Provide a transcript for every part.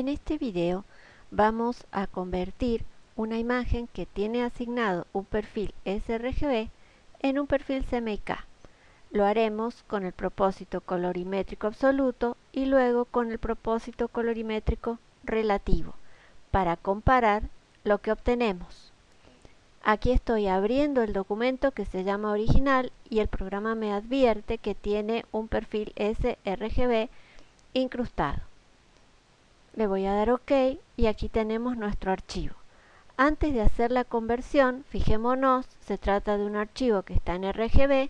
En este video vamos a convertir una imagen que tiene asignado un perfil sRGB en un perfil CMYK. Lo haremos con el propósito colorimétrico absoluto y luego con el propósito colorimétrico relativo para comparar lo que obtenemos. Aquí estoy abriendo el documento que se llama original y el programa me advierte que tiene un perfil sRGB incrustado. Le voy a dar OK y aquí tenemos nuestro archivo. Antes de hacer la conversión, fijémonos, se trata de un archivo que está en RGB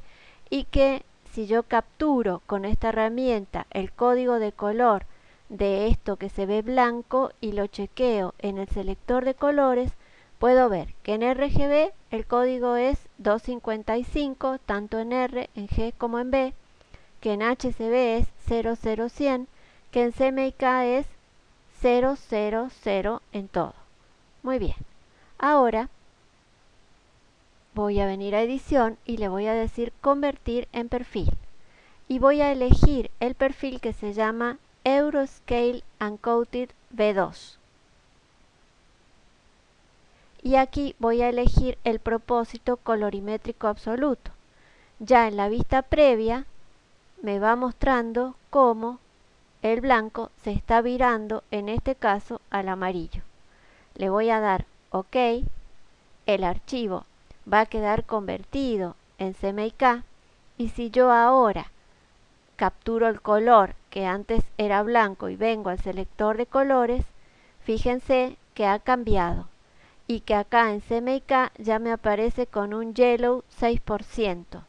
y que si yo capturo con esta herramienta el código de color de esto que se ve blanco y lo chequeo en el selector de colores, puedo ver que en RGB el código es 255, tanto en R, en G como en B, que en HCB es 00100, que en CMYK es 000 en todo. Muy bien. Ahora voy a venir a edición y le voy a decir convertir en perfil. Y voy a elegir el perfil que se llama Euroscale Uncoated V2. Y aquí voy a elegir el propósito colorimétrico absoluto. Ya en la vista previa me va mostrando cómo el blanco se está virando, en este caso, al amarillo. Le voy a dar OK. El archivo va a quedar convertido en CMYK. Y si yo ahora capturo el color que antes era blanco y vengo al selector de colores, fíjense que ha cambiado y que acá en CMYK ya me aparece con un yellow 6%.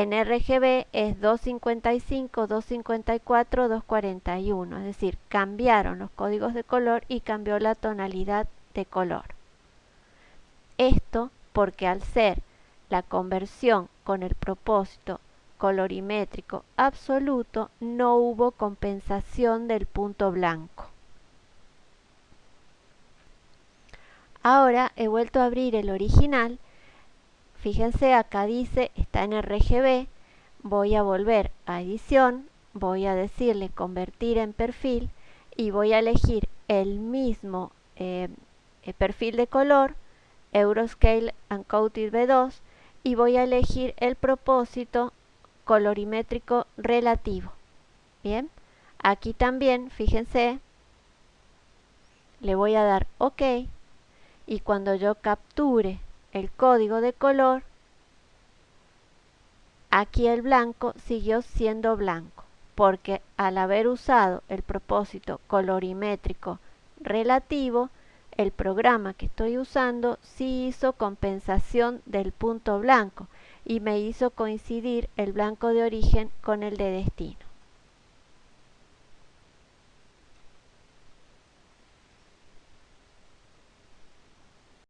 En RGB es 255, 254, 241, es decir, cambiaron los códigos de color y cambió la tonalidad de color. Esto porque al ser la conversión con el propósito colorimétrico absoluto no hubo compensación del punto blanco. Ahora he vuelto a abrir el original Fíjense, acá dice, está en RGB, voy a volver a edición, voy a decirle convertir en perfil y voy a elegir el mismo eh, eh, perfil de color, Euroscale Uncoated B2 y voy a elegir el propósito colorimétrico relativo. Bien, aquí también, fíjense, le voy a dar OK y cuando yo capture el código de color, aquí el blanco siguió siendo blanco, porque al haber usado el propósito colorimétrico relativo, el programa que estoy usando sí hizo compensación del punto blanco y me hizo coincidir el blanco de origen con el de destino.